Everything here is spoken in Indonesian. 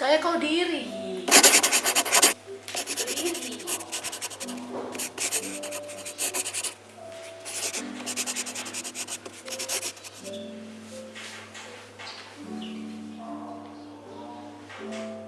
Kayak kau diri. Diri.